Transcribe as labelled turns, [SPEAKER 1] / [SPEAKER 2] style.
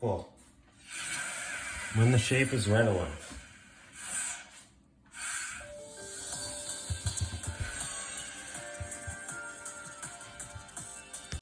[SPEAKER 1] Cool. When the shape is right aligned.